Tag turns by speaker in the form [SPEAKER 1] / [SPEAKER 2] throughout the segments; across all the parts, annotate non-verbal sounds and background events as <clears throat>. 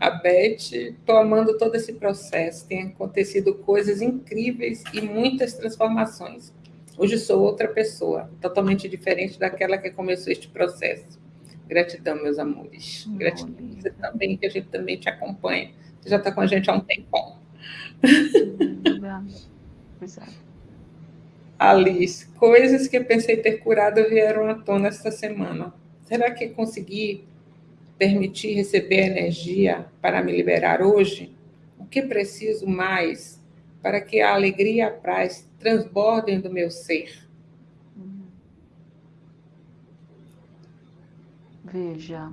[SPEAKER 1] a Beth, estou amando todo esse processo. Tem acontecido coisas incríveis e muitas transformações. Hoje sou outra pessoa, totalmente diferente daquela que começou este processo. Gratidão, meus amores. Gratidão você também, que a gente também te acompanha. Você já está com a gente há um tempão. Alice, coisas que eu pensei ter curado vieram à tona esta semana. Será que consegui permitir receber energia para me liberar hoje? O que preciso mais para que a alegria e a paz transbordem do meu ser?
[SPEAKER 2] Veja,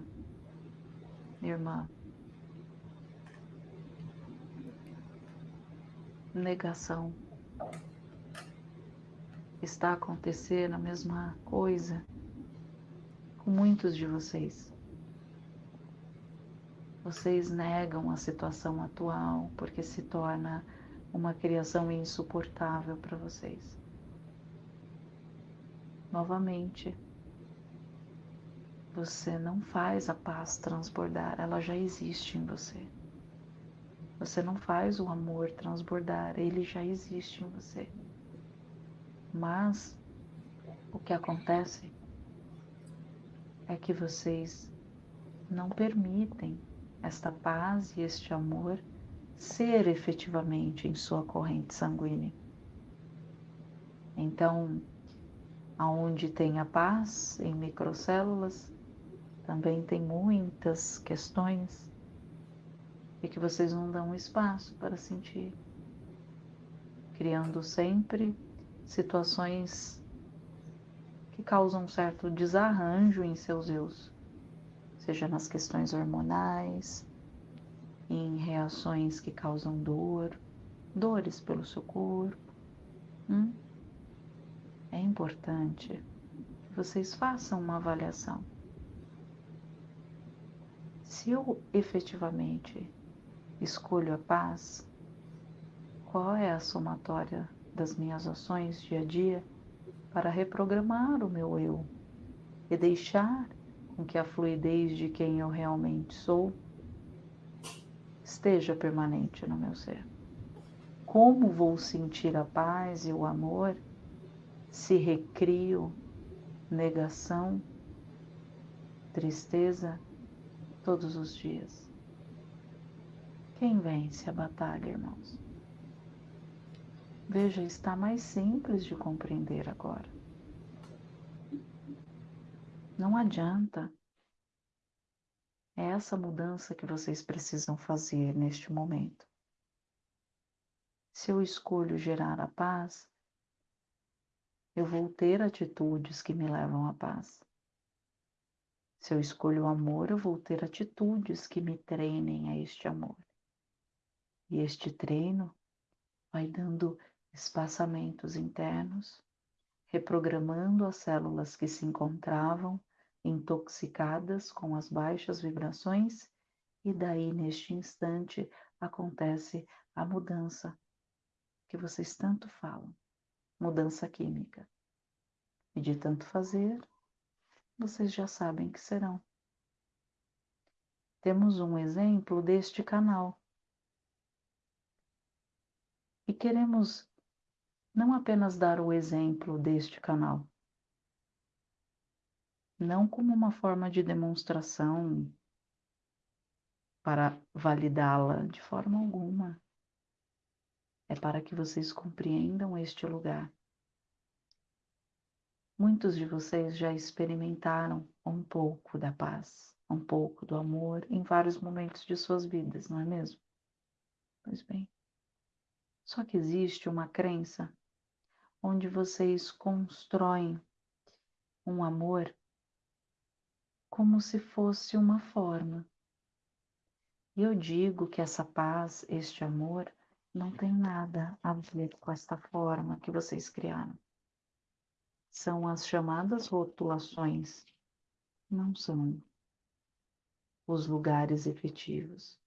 [SPEAKER 2] irmã, negação está acontecendo a mesma coisa com muitos de vocês. Vocês negam a situação atual porque se torna uma criação insuportável para vocês. Novamente, você não faz a paz transbordar, ela já existe em você. Você não faz o amor transbordar, ele já existe em você. Mas o que acontece é que vocês não permitem esta paz e este amor ser efetivamente em sua corrente sanguínea. Então, aonde tem a paz em microcélulas, também tem muitas questões e que vocês não dão espaço para sentir, criando sempre situações que causam um certo desarranjo em seus eus seja nas questões hormonais, em reações que causam dor, dores pelo seu corpo. Hum? É importante que vocês façam uma avaliação. Se eu efetivamente escolho a paz, qual é a somatória das minhas ações dia a dia para reprogramar o meu eu e deixar com que a fluidez de quem eu realmente sou esteja permanente no meu ser. Como vou sentir a paz e o amor se recrio negação, tristeza todos os dias? Quem vence a batalha, irmãos? Veja, está mais simples de compreender agora. Não adianta. É essa mudança que vocês precisam fazer neste momento. Se eu escolho gerar a paz, eu vou ter atitudes que me levam à paz. Se eu escolho o amor, eu vou ter atitudes que me treinem a este amor. E este treino vai dando espaçamentos internos reprogramando as células que se encontravam intoxicadas com as baixas vibrações, e daí, neste instante, acontece a mudança que vocês tanto falam mudança química. E de tanto fazer, vocês já sabem que serão. Temos um exemplo deste canal. E queremos não apenas dar o exemplo deste canal, não como uma forma de demonstração para validá-la de forma alguma. É para que vocês compreendam este lugar. Muitos de vocês já experimentaram um pouco da paz, um pouco do amor em vários momentos de suas vidas, não é mesmo? Pois bem. Só que existe uma crença onde vocês constroem um amor como se fosse uma forma. E eu digo que essa paz, este amor, não tem nada a ver com esta forma que vocês criaram. São as chamadas rotulações, não são os lugares efetivos.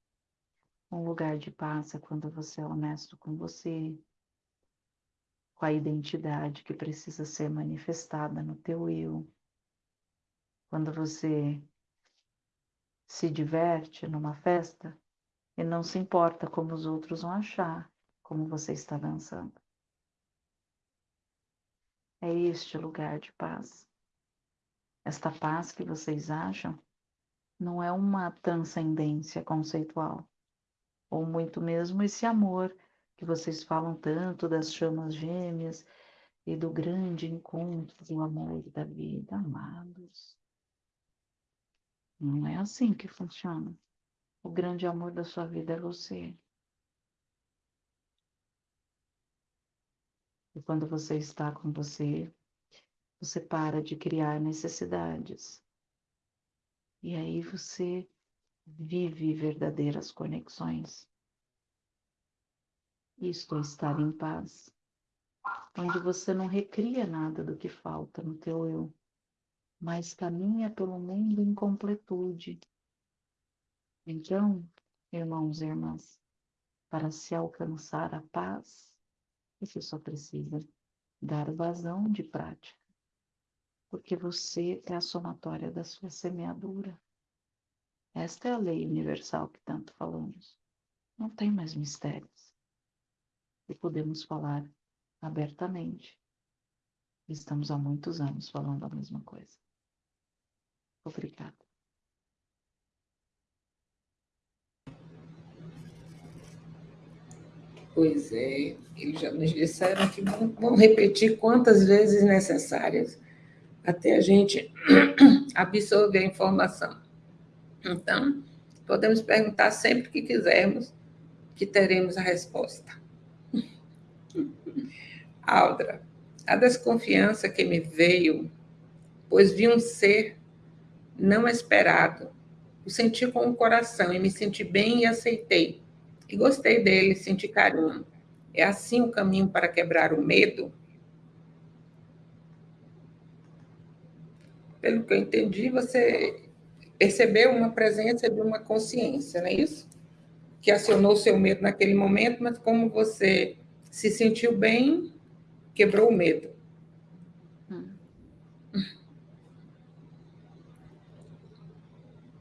[SPEAKER 2] Um lugar de paz é quando você é honesto com você, com a identidade que precisa ser manifestada no teu eu. Quando você se diverte numa festa, e não se importa como os outros vão achar como você está dançando. É este lugar de paz. Esta paz que vocês acham não é uma transcendência conceitual, ou muito mesmo esse amor que vocês falam tanto das chamas gêmeas e do grande encontro do amor da vida, amados. Não é assim que funciona. O grande amor da sua vida é você. E quando você está com você, você para de criar necessidades. E aí você vive verdadeiras conexões. Isto é estar em paz, onde você não recria nada do que falta no teu eu, mas caminha pelo mundo em completude. Então, irmãos e irmãs, para se alcançar a paz, você só precisa dar vazão de prática, porque você é a somatória da sua semeadura. Esta é a lei universal que tanto falamos. Não tem mais mistérios e podemos falar abertamente. Estamos há muitos anos falando a mesma coisa. Obrigada.
[SPEAKER 1] Pois é, eles já nos disseram que vão, vão repetir quantas vezes necessárias até a gente <clears throat> absorver a informação. Então, podemos perguntar sempre que quisermos, que teremos a resposta. Aldra, a desconfiança que me veio, pois vi um ser não esperado. O senti com o coração e me senti bem e aceitei. E gostei dele, senti carinho. É assim o caminho para quebrar o medo? Pelo que eu entendi, você percebeu uma presença de uma consciência, não é isso? Que acionou seu medo naquele momento, mas como você se sentiu bem, quebrou o medo.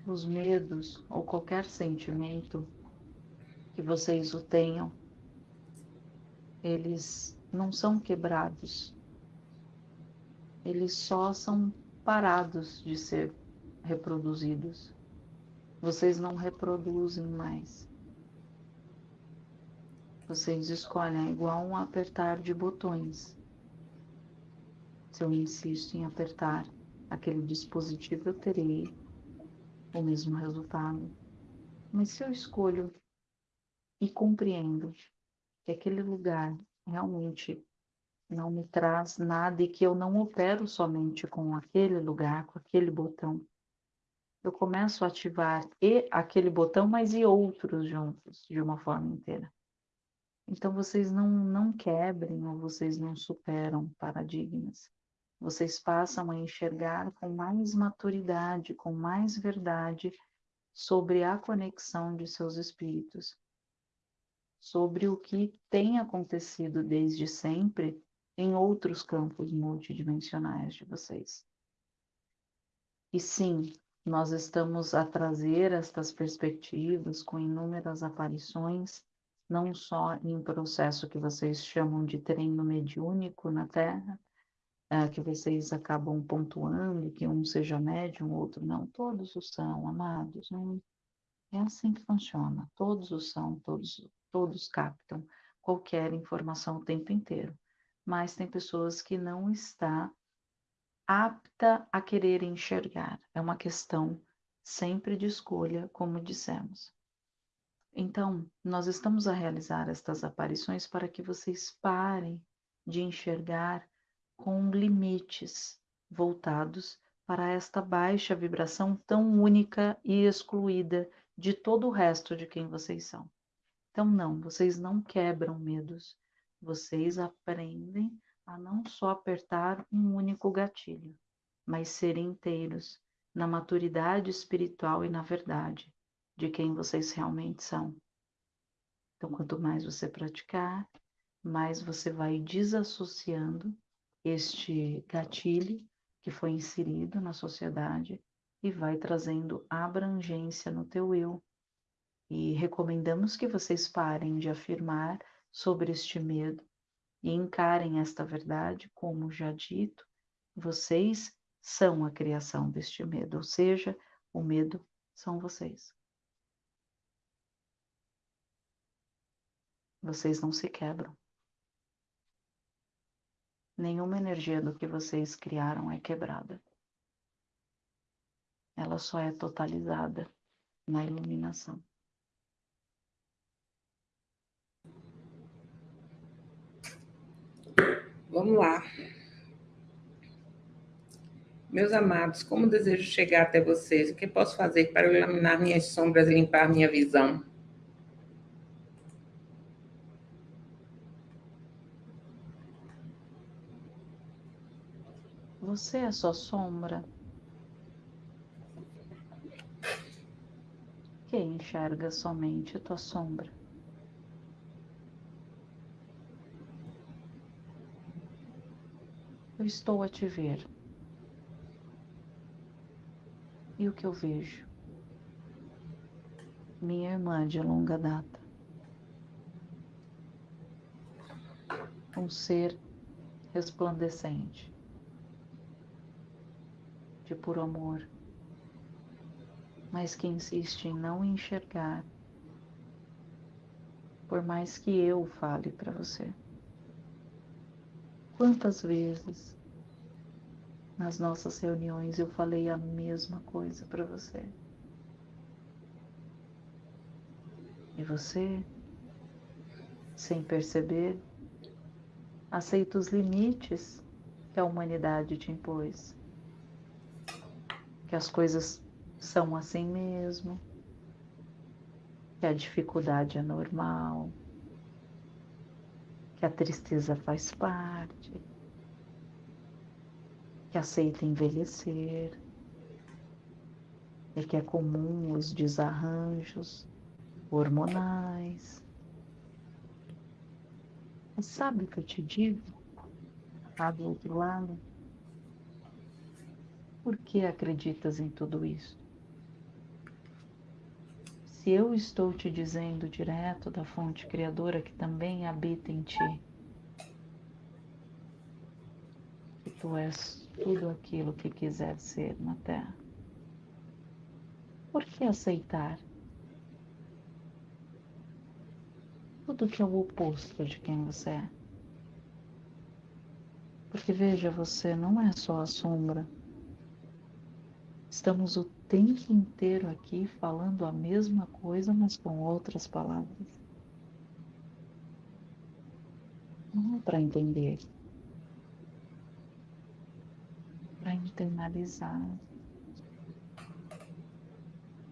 [SPEAKER 2] Os medos ou qualquer sentimento que vocês o tenham, eles não são quebrados, eles só são parados de ser reproduzidos. Vocês não reproduzem mais. Vocês escolhem é igual um apertar de botões. Se eu insisto em apertar aquele dispositivo, eu terei o mesmo resultado. Mas se eu escolho e compreendo que aquele lugar realmente não me traz nada e que eu não opero somente com aquele lugar, com aquele botão, eu começo a ativar e aquele botão, mas e outros juntos, de uma forma inteira. Então vocês não, não quebrem ou vocês não superam paradigmas. Vocês passam a enxergar com mais maturidade, com mais verdade sobre a conexão de seus espíritos, sobre o que tem acontecido desde sempre em outros campos multidimensionais de vocês. E sim, nós estamos a trazer estas perspectivas com inúmeras aparições não só em processo que vocês chamam de treino mediúnico na Terra, é, que vocês acabam pontuando que um seja médium, outro não, todos o são, amados, não, é assim que funciona, todos o são, todos, todos captam qualquer informação o tempo inteiro, mas tem pessoas que não está apta a querer enxergar, é uma questão sempre de escolha, como dissemos. Então, nós estamos a realizar estas aparições para que vocês parem de enxergar com limites voltados para esta baixa vibração tão única e excluída de todo o resto de quem vocês são. Então, não, vocês não quebram medos, vocês aprendem a não só apertar um único gatilho, mas serem inteiros na maturidade espiritual e na verdade de quem vocês realmente são. Então, quanto mais você praticar, mais você vai desassociando este gatilho que foi inserido na sociedade e vai trazendo abrangência no teu eu. E recomendamos que vocês parem de afirmar sobre este medo e encarem esta verdade, como já dito, vocês são a criação deste medo, ou seja, o medo são vocês. Vocês não se quebram. Nenhuma energia do que vocês criaram é quebrada. Ela só é totalizada na iluminação.
[SPEAKER 1] Vamos lá. Meus amados, como desejo chegar até vocês? O que posso fazer para iluminar minhas sombras e limpar minha visão?
[SPEAKER 2] Você é sua sombra. Quem enxerga somente a tua sombra? Eu estou a te ver. E o que eu vejo? Minha irmã de longa data. Um ser resplandecente de puro amor, mas que insiste em não enxergar, por mais que eu fale para você. Quantas vezes nas nossas reuniões eu falei a mesma coisa para você? E você, sem perceber, aceita os limites que a humanidade te impôs que as coisas são assim mesmo, que a dificuldade é normal, que a tristeza faz parte, que aceita envelhecer, e que é comum os desarranjos hormonais. Mas sabe o que eu te digo? Lá do outro lado, por que acreditas em tudo isso? Se eu estou te dizendo direto da fonte criadora que também habita em ti, que tu és tudo aquilo que quiser ser na Terra, por que aceitar tudo que é o oposto de quem você é? Porque veja, você não é só a sombra Estamos o tempo inteiro aqui falando a mesma coisa, mas com outras palavras. Não é para entender, para internalizar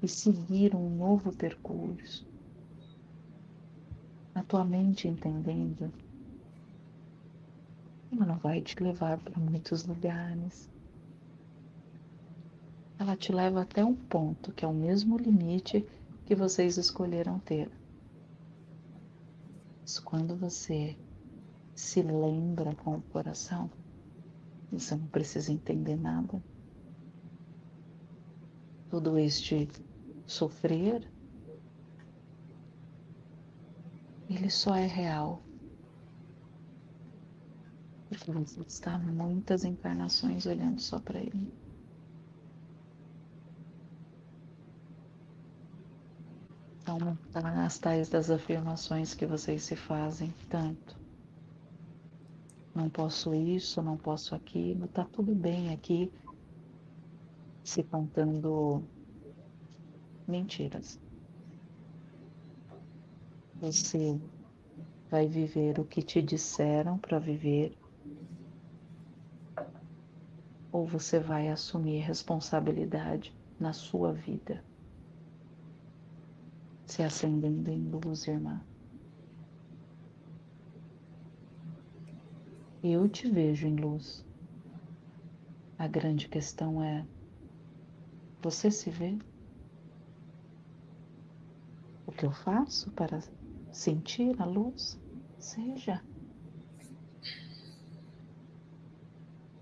[SPEAKER 2] e seguir um novo percurso. A tua mente entendendo, ela não vai te levar para muitos lugares ela te leva até um ponto que é o mesmo limite que vocês escolheram ter. Mas quando você se lembra com o coração, você não precisa entender nada. Todo este sofrer, ele só é real. Porque você está muitas encarnações olhando só para ele. Então, as tais das afirmações que vocês se fazem tanto. Não posso isso, não posso aquilo, tá tudo bem aqui, se contando mentiras. Você vai viver o que te disseram para viver, ou você vai assumir responsabilidade na sua vida se acendendo em luz, irmã. Eu te vejo em luz. A grande questão é: você se vê? O que eu faço para sentir a luz? Seja.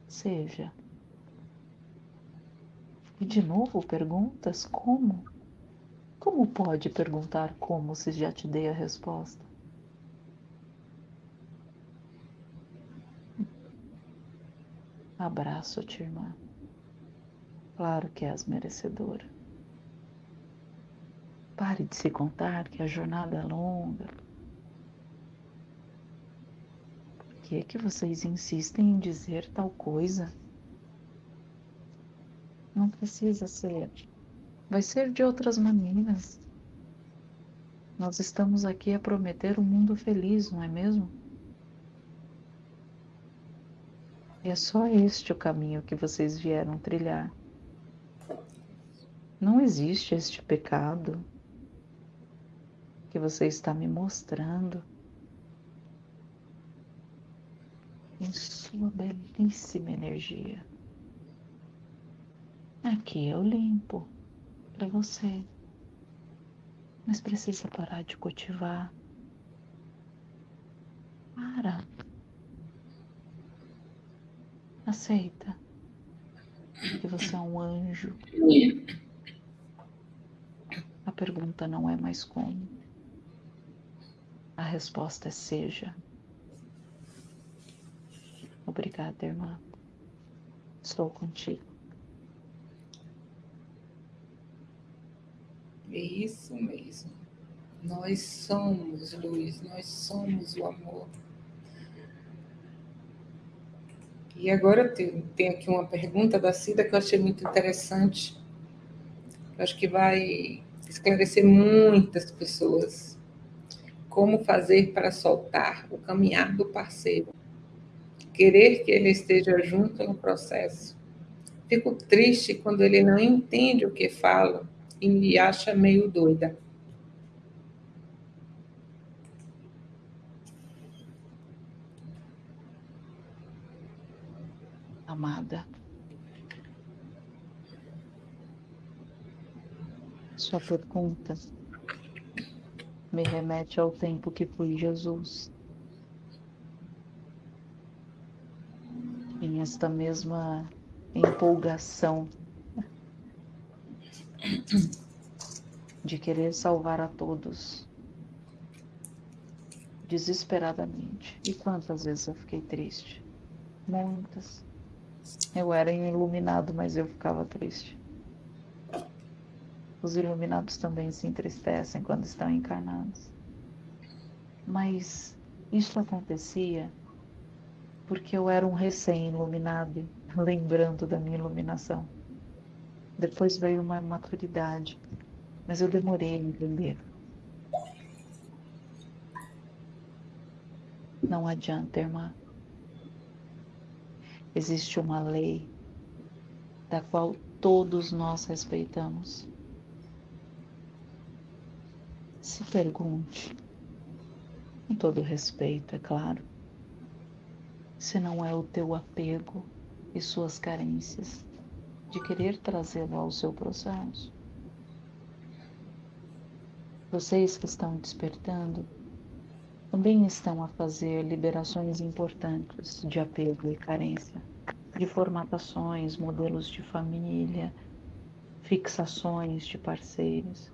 [SPEAKER 2] Seja. E de novo perguntas como? Como pode perguntar como se já te dei a resposta? Abraço-te, irmã. Claro que és merecedora. Pare de se contar que a jornada é longa. Por que, é que vocês insistem em dizer tal coisa? Não precisa ser. Vai ser de outras maneiras. Nós estamos aqui a prometer um mundo feliz, não é mesmo? E é só este o caminho que vocês vieram trilhar. Não existe este pecado que você está me mostrando em sua belíssima energia. Aqui eu limpo para você, mas precisa parar de cultivar. Para. Aceita que você é um anjo. A pergunta não é mais como. A resposta é seja. Obrigada, irmã. Estou contigo.
[SPEAKER 1] É isso mesmo. Nós somos luz, nós somos o amor. E agora eu tenho, aqui uma pergunta da Cida que eu achei muito interessante. Eu acho que vai esclarecer muitas pessoas. Como fazer para soltar o caminhar do parceiro? Querer que ele esteja junto no processo. Fico triste quando ele não entende o que falo e me acha meio doida.
[SPEAKER 2] Amada, sua pergunta me remete ao tempo que fui Jesus. Em esta mesma empolgação de querer salvar a todos desesperadamente. E quantas vezes eu fiquei triste? Muitas. Eu era iluminado, mas eu ficava triste. Os iluminados também se entristecem quando estão encarnados. Mas isso acontecia porque eu era um recém-iluminado, <laughs> lembrando da minha iluminação. Depois veio uma maturidade, mas eu demorei a entender. Não adianta, irmã. Existe uma lei da qual todos nós respeitamos. Se pergunte, com todo respeito, é claro, se não é o teu apego e suas carências de querer trazê-lo ao seu processo. Vocês que estão despertando também estão a fazer liberações importantes de apego e carência, de formatações, modelos de família, fixações de parceiros.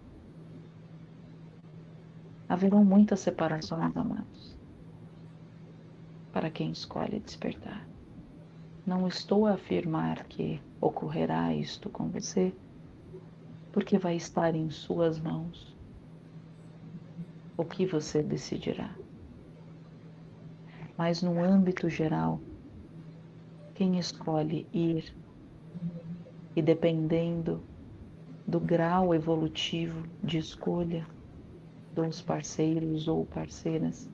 [SPEAKER 2] Haverão muitas separações, amados, para quem escolhe despertar. Não estou a afirmar que ocorrerá isto com você, porque vai estar em suas mãos o que você decidirá. Mas no âmbito geral, quem escolhe ir e dependendo do grau evolutivo de escolha dos parceiros ou parceiras,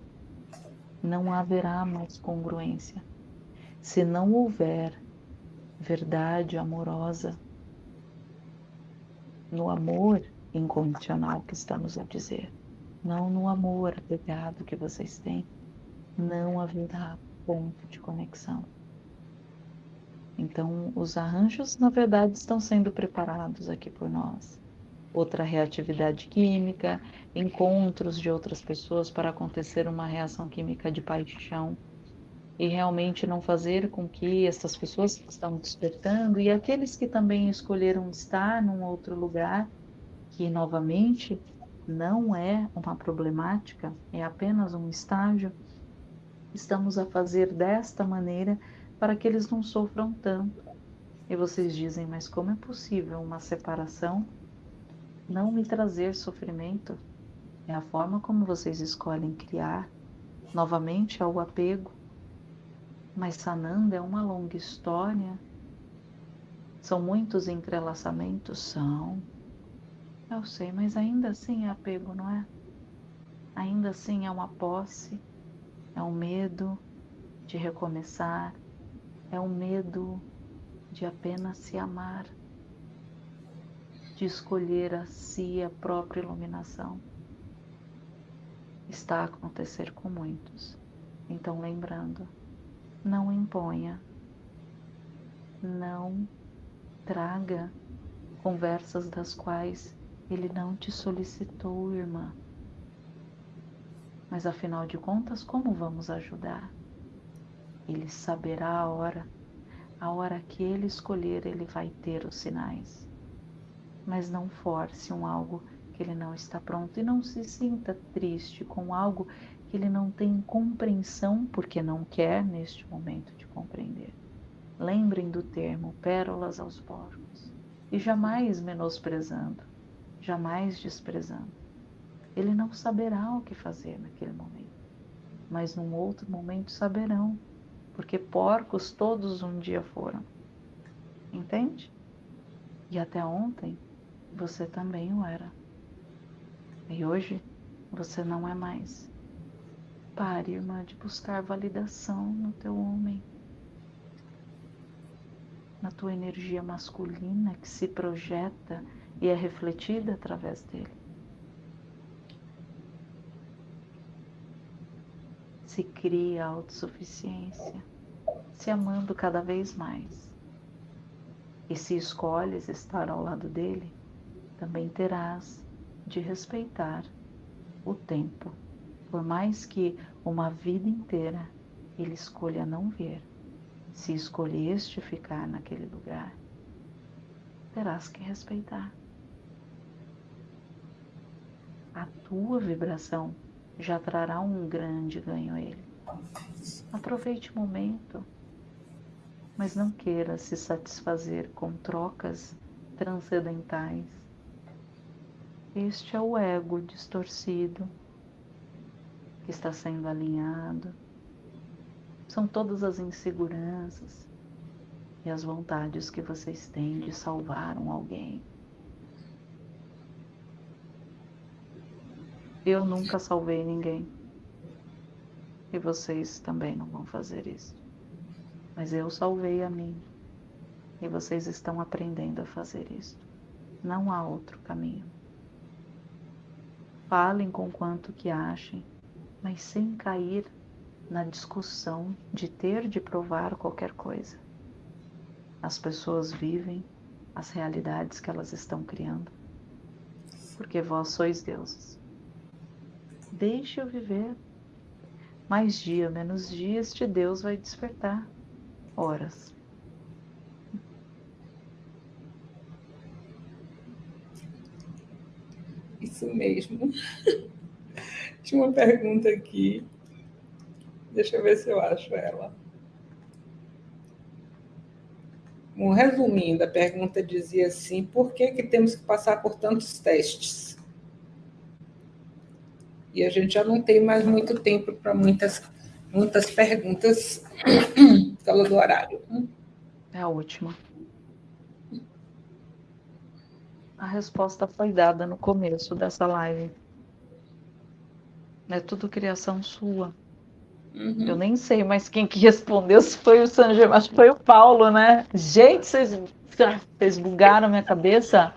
[SPEAKER 2] não haverá mais congruência. Se não houver verdade amorosa, no amor incondicional que estamos a dizer, não no amor apegado que vocês têm, não haverá ponto de conexão. Então, os arranjos, na verdade, estão sendo preparados aqui por nós. Outra reatividade química, encontros de outras pessoas para acontecer uma reação química de paixão e realmente não fazer com que essas pessoas que estão despertando e aqueles que também escolheram estar num outro lugar que novamente não é uma problemática, é apenas um estágio, estamos a fazer desta maneira para que eles não sofram tanto. E vocês dizem, mas como é possível uma separação não me trazer sofrimento? É a forma como vocês escolhem criar. Novamente ao apego. Mas sanando é uma longa história. São muitos entrelaçamentos? São. Eu sei, mas ainda assim é apego, não é? Ainda assim é uma posse, é um medo de recomeçar, é um medo de apenas se amar, de escolher a si a própria iluminação. Está a acontecer com muitos. Então, lembrando, não imponha, não traga conversas das quais ele não te solicitou, irmã. Mas afinal de contas, como vamos ajudar? Ele saberá a hora. A hora que ele escolher, ele vai ter os sinais. Mas não force um algo que ele não está pronto e não se sinta triste com algo que ele não tem compreensão porque não quer neste momento de compreender. Lembrem do termo pérolas aos porcos e jamais menosprezando, jamais desprezando. Ele não saberá o que fazer naquele momento, mas num outro momento saberão, porque porcos todos um dia foram. Entende? E até ontem você também o era. E hoje você não é mais. Pare, irmã, de buscar validação no teu homem, na tua energia masculina que se projeta e é refletida através dele. Se cria autossuficiência, se amando cada vez mais. E se escolhes estar ao lado dele, também terás de respeitar o tempo, por mais que uma vida inteira ele escolha não ver. Se escolheste ficar naquele lugar, terás que respeitar. A tua vibração já trará um grande ganho a ele. Aproveite o momento, mas não queira se satisfazer com trocas transcendentais este é o ego distorcido que está sendo alinhado. São todas as inseguranças e as vontades que vocês têm de salvar um alguém. Eu nunca salvei ninguém. E vocês também não vão fazer isso. Mas eu salvei a mim. E vocês estão aprendendo a fazer isso. Não há outro caminho. Falem com quanto que achem, mas sem cair na discussão de ter de provar qualquer coisa. As pessoas vivem as realidades que elas estão criando, porque vós sois deuses. Deixe-o viver. Mais dia, menos dia, este Deus vai despertar. Horas.
[SPEAKER 1] Isso mesmo. <laughs> Tinha uma pergunta aqui. Deixa eu ver se eu acho ela. Bom, resumindo, a pergunta dizia assim: por que, que temos que passar por tantos testes? E a gente já não tem mais muito tempo para muitas, muitas perguntas <clears throat> pelo do horário.
[SPEAKER 2] É a última. A resposta foi dada no começo dessa live. É tudo criação sua. Uhum. Eu nem sei mais quem que respondeu, se foi o Sanjay, que foi o Paulo, né? Gente, vocês, vocês bugaram minha cabeça.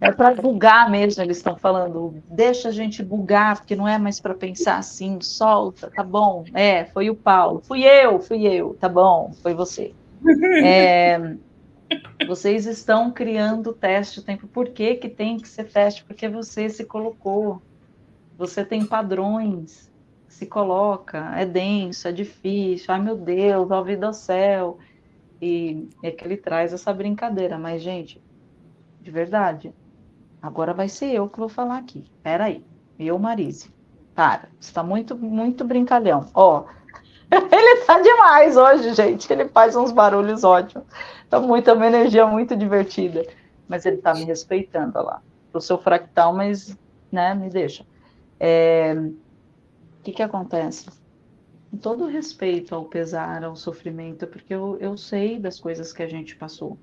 [SPEAKER 2] É para bugar mesmo, eles estão falando. Deixa a gente bugar, porque não é mais para pensar assim, solta, tá bom. É, foi o Paulo. Fui eu, fui eu, tá bom, foi você. <laughs> É, vocês estão criando teste o tempo. Por que, que tem que ser teste? Porque você se colocou. Você tem padrões. Se coloca. É denso, é difícil. Ai, meu Deus, ó vida ao céu. E é que ele traz essa brincadeira. Mas, gente, de verdade, Agora vai ser eu que vou falar aqui. Peraí. Eu, Marise. Para. Você tá muito, muito brincalhão. Ó. <laughs> Ele tá demais hoje, gente. Ele faz uns barulhos ótimos. Tá muito, uma energia muito divertida. Mas ele tá me respeitando, olha lá. Pro seu fractal, mas, né, me deixa. É... O que que acontece? Com todo respeito ao pesar, ao sofrimento, porque eu, eu sei das coisas que a gente passou.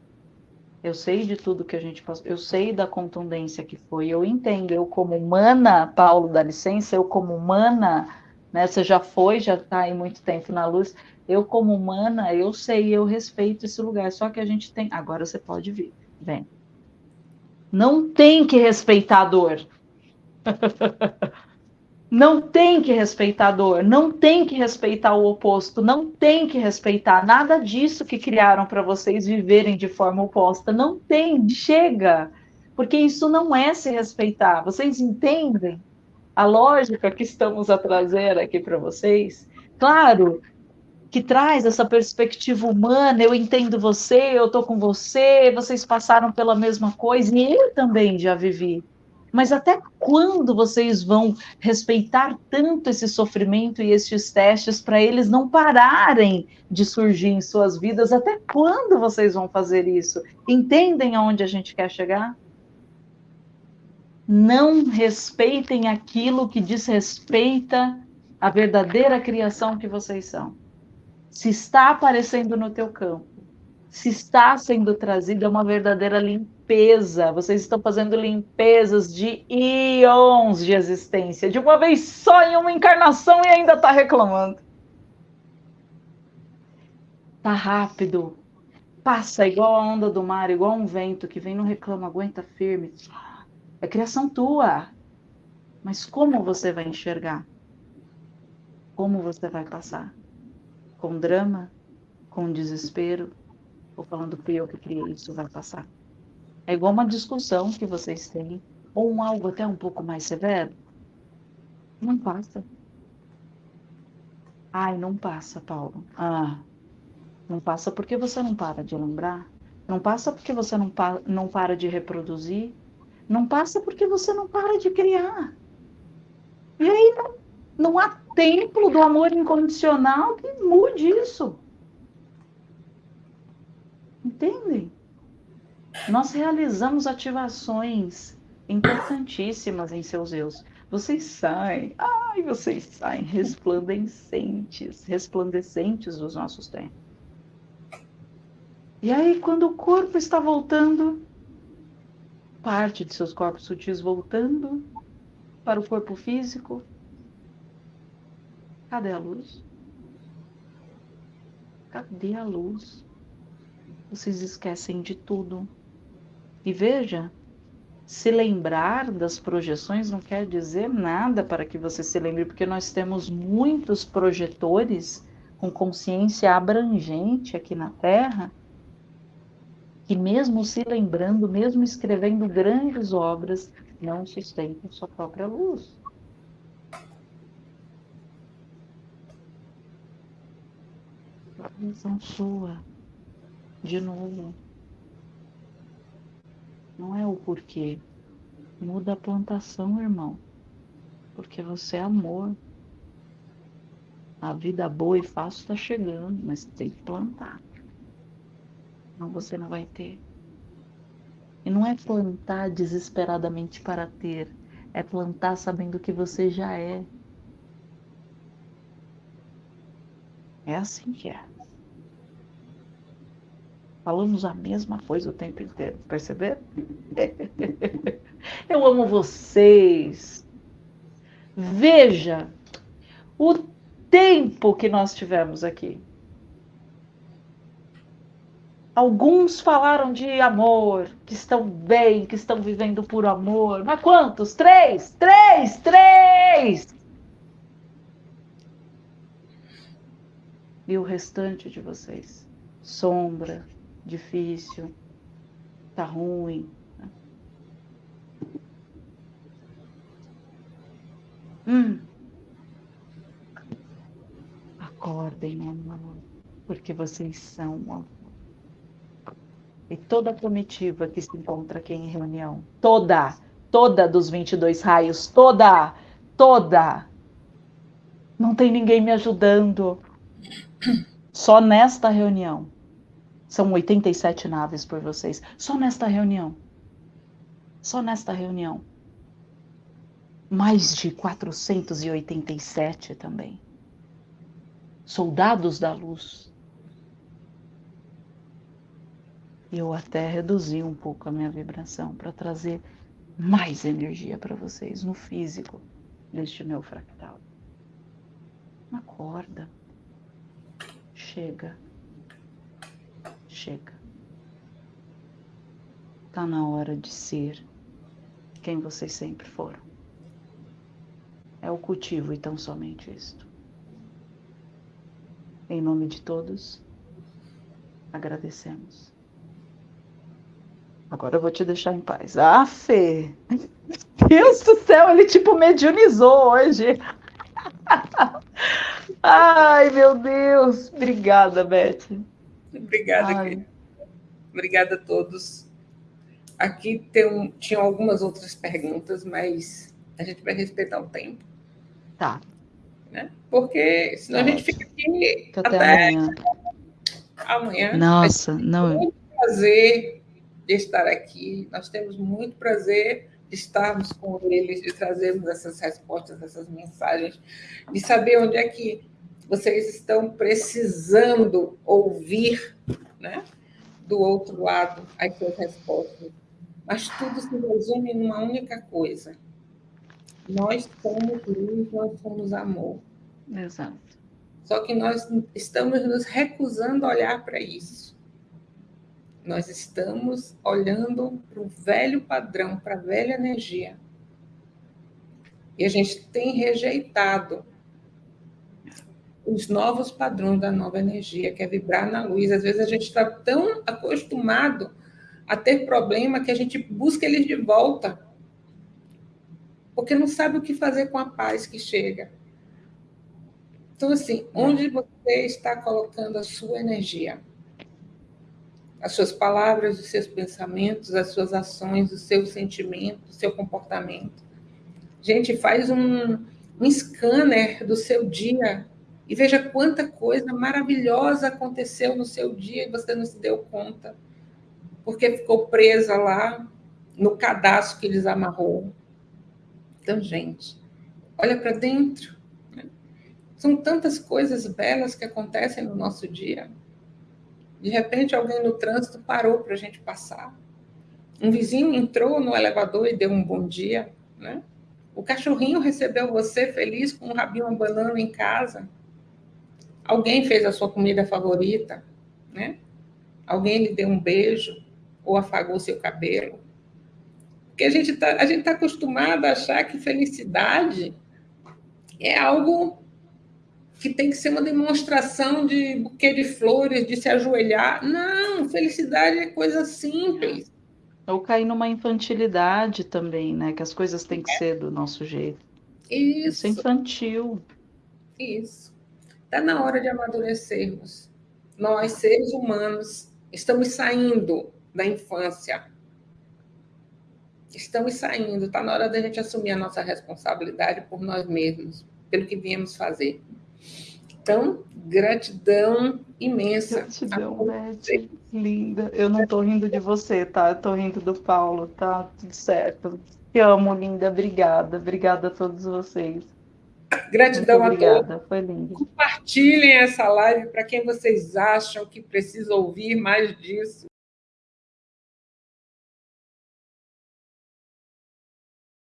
[SPEAKER 2] Eu sei de tudo que a gente passou, eu sei da contundência que foi, eu entendo, eu como humana, Paulo, dá licença, eu como humana, né, você já foi, já está aí muito tempo na luz, eu como humana, eu sei, eu respeito esse lugar, só que a gente tem, agora você pode vir, vem. Não tem que respeitar a dor. <laughs> não tem que respeitar a dor, não tem que respeitar o oposto, não tem que respeitar nada disso que criaram para vocês viverem de forma oposta. Não tem, chega, porque isso não é se respeitar. Vocês entendem a lógica que estamos a trazer aqui para vocês? Claro que traz essa perspectiva humana, eu entendo você, eu estou com você, vocês passaram pela mesma coisa, e eu também já vivi. Mas até quando vocês vão respeitar tanto esse sofrimento e esses testes para eles não pararem de surgir em suas vidas? Até quando vocês vão fazer isso? Entendem aonde a gente quer chegar? Não respeitem aquilo que desrespeita a verdadeira criação que vocês são. Se está aparecendo no teu campo, se está sendo trazida uma verdadeira limpeza. Vocês estão fazendo limpezas de íons de existência, de uma vez só em uma encarnação e ainda está reclamando. Tá rápido. Passa igual a onda do mar, igual um vento que vem não reclama, aguenta firme. É criação tua. Mas como você vai enxergar? Como você vai passar? Com drama? Com desespero? Ou falando que eu que criei isso vai passar. É igual uma discussão que vocês têm, ou um algo até um pouco mais severo. Não passa. Ai, não passa, Paulo. Ah, não passa porque você não para de lembrar. Não passa porque você não, pa não para de reproduzir. Não passa porque você não para de criar. E aí não, não há templo do amor incondicional que mude isso. Entendem? Nós realizamos ativações importantíssimas em seus eus. Vocês saem, ai, vocês saem resplandecentes, resplandecentes dos nossos tempos. E aí, quando o corpo está voltando, parte de seus corpos sutis voltando para o corpo físico, cadê a luz? Cadê a luz? Vocês esquecem de tudo. E veja, se lembrar das projeções não quer dizer nada para que você se lembre, porque nós temos muitos projetores com consciência abrangente aqui na Terra, que mesmo se lembrando, mesmo escrevendo grandes obras, não sustentam sua própria luz. A visão sua de novo. Não é o porquê. Muda a plantação, irmão. Porque você é amor. A vida boa e fácil está chegando, mas tem que plantar. Não, você não vai ter. E não é plantar desesperadamente para ter, é plantar sabendo que você já é. É assim que é. Falamos a mesma coisa o tempo inteiro, perceberam? <laughs> Eu amo vocês. Veja o tempo que nós tivemos aqui. Alguns falaram de amor, que estão bem, que estão vivendo por amor. Mas quantos? Três? Três? Três! E o restante de vocês? Sombra, difícil, tá ruim. Hum. Acordem, amor, porque vocês são amor. E toda a comitiva que se encontra aqui em reunião, toda, toda dos 22 raios, toda, toda. Não tem ninguém me ajudando. Só nesta reunião. São 87 naves por vocês. Só nesta reunião. Só nesta reunião. Mais de 487 também. Soldados da luz. Eu até reduzi um pouco a minha vibração para trazer mais energia para vocês no físico deste meu fractal. Acorda. Chega. Chega. Tá na hora de ser quem vocês sempre foram. É o cultivo e tão somente isto. Em nome de todos, agradecemos. Agora eu vou te deixar em paz. Ah, Fê! <laughs> Deus do céu, ele tipo mediunizou hoje. <laughs> Ai, meu Deus. Obrigada, Beth.
[SPEAKER 1] Obrigada, Ai. Obrigada a todos. Aqui tem, tinham algumas outras perguntas, mas a gente vai respeitar o tempo.
[SPEAKER 2] Tá.
[SPEAKER 1] Né? Porque senão a gente fica aqui
[SPEAKER 2] até, até amanhã.
[SPEAKER 1] amanhã.
[SPEAKER 2] Nossa, não.
[SPEAKER 1] Muito prazer de estar aqui. Nós temos muito prazer de estarmos com eles, de trazermos essas respostas, essas mensagens, de saber onde é que vocês estão precisando ouvir, né? Do outro lado, as suas respostas. Mas tudo se resume numa única coisa. Nós somos luz, nós somos amor.
[SPEAKER 2] Exato.
[SPEAKER 1] Só que nós estamos nos recusando a olhar para isso. Nós estamos olhando para o velho padrão, para a velha energia. E a gente tem rejeitado os novos padrões da nova energia, que é vibrar na luz. Às vezes a gente está tão acostumado a ter problema que a gente busca eles de volta, porque não sabe o que fazer com a paz que chega. Então, assim, onde você está colocando a sua energia? As suas palavras, os seus pensamentos, as suas ações, os seus sentimentos, o seu comportamento. Gente, faz um, um scanner do seu dia e veja quanta coisa maravilhosa aconteceu no seu dia e você não se deu conta, porque ficou presa lá no cadastro que eles amarrou. Então, gente, olha para dentro. Né? São tantas coisas belas que acontecem no nosso dia. De repente, alguém no trânsito parou para a gente passar. Um vizinho entrou no elevador e deu um bom dia. Né? O cachorrinho recebeu você feliz com um rabinho abanando em casa. Alguém fez a sua comida favorita, né? Alguém lhe deu um beijo ou afagou seu cabelo. Porque a gente está tá acostumado a achar que felicidade é algo que tem que ser uma demonstração de buquê de flores, de se ajoelhar. Não, felicidade é coisa simples.
[SPEAKER 2] Ou cair numa infantilidade também, né? Que as coisas têm que é. ser do nosso jeito.
[SPEAKER 1] Isso.
[SPEAKER 2] Isso é infantil.
[SPEAKER 1] Isso. Está na hora de amadurecermos. Nós, seres humanos, estamos saindo da infância. Estamos saindo. Está na hora da gente assumir a nossa responsabilidade por nós mesmos, pelo que viemos fazer. Então, gratidão imensa.
[SPEAKER 2] Gratidão, Beth. Linda. Eu não estou rindo de você, tá? Eu tô rindo do Paulo, tá? Tudo certo. Te amo, linda. Obrigada. Obrigada a todos vocês.
[SPEAKER 1] Gratidão
[SPEAKER 2] Muito obrigada,
[SPEAKER 1] a todos.
[SPEAKER 2] Foi lindo.
[SPEAKER 1] Compartilhem essa live para quem vocês acham que precisa ouvir mais disso.